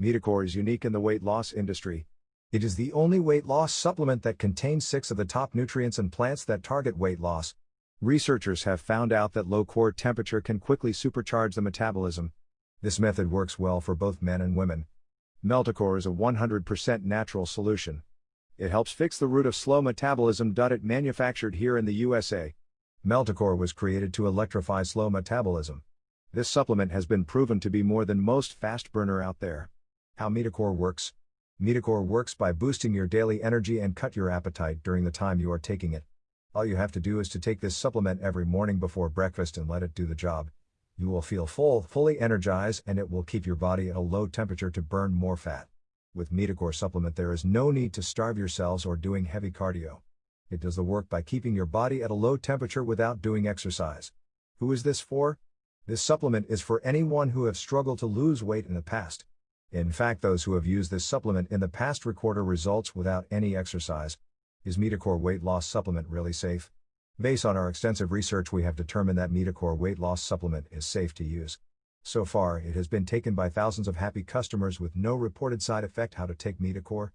Meticore is unique in the weight loss industry. It is the only weight loss supplement that contains six of the top nutrients and plants that target weight loss. Researchers have found out that low core temperature can quickly supercharge the metabolism. This method works well for both men and women. Meticore is a 100% natural solution. It helps fix the root of slow metabolism. It manufactured here in the USA. Meticore was created to electrify slow metabolism. This supplement has been proven to be more than most fast burner out there. How Meticore works Meticore works by boosting your daily energy and cut your appetite during the time you are taking it. All you have to do is to take this supplement every morning before breakfast and let it do the job. You will feel full, fully energized, and it will keep your body at a low temperature to burn more fat. With Meticore supplement, there is no need to starve yourselves or doing heavy cardio. It does the work by keeping your body at a low temperature without doing exercise. Who is this for? This supplement is for anyone who have struggled to lose weight in the past. In fact, those who have used this supplement in the past record results without any exercise. Is Meticore weight loss supplement really safe? Based on our extensive research, we have determined that Meticore weight loss supplement is safe to use. So far, it has been taken by thousands of happy customers with no reported side effect. How to take Meticore?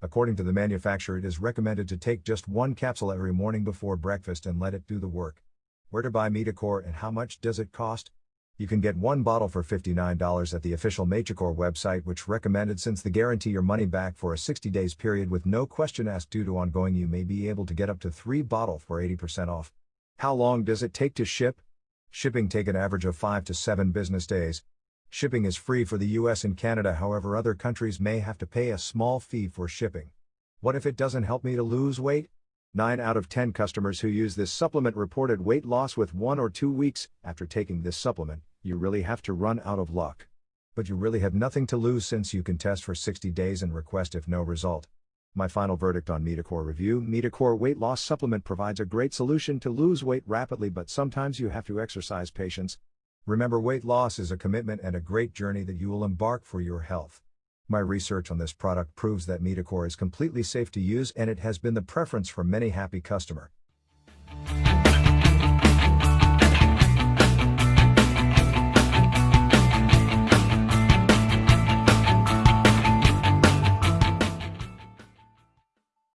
According to the manufacturer, it is recommended to take just one capsule every morning before breakfast and let it do the work. Where to buy Meticore and how much does it cost? You can get one bottle for $59 at the official Meticore website, which recommended since the guarantee your money back for a 60 days period with no question asked due to ongoing, you may be able to get up to three bottle for 80% off. How long does it take to ship? Shipping take an average of 5 to 7 business days. Shipping is free for the US and Canada, however, other countries may have to pay a small fee for shipping. What if it doesn't help me to lose weight? 9 out of 10 customers who use this supplement reported weight loss with 1 or 2 weeks after taking this supplement. You really have to run out of luck. But you really have nothing to lose since you can test for 60 days and request if no result. My final verdict on Meticore review Meticore weight loss supplement provides a great solution to lose weight rapidly, but sometimes you have to exercise patience. Remember, weight loss is a commitment and a great journey that you will embark for your health. My research on this product proves that Meticore is completely safe to use and it has been the preference for many happy customer.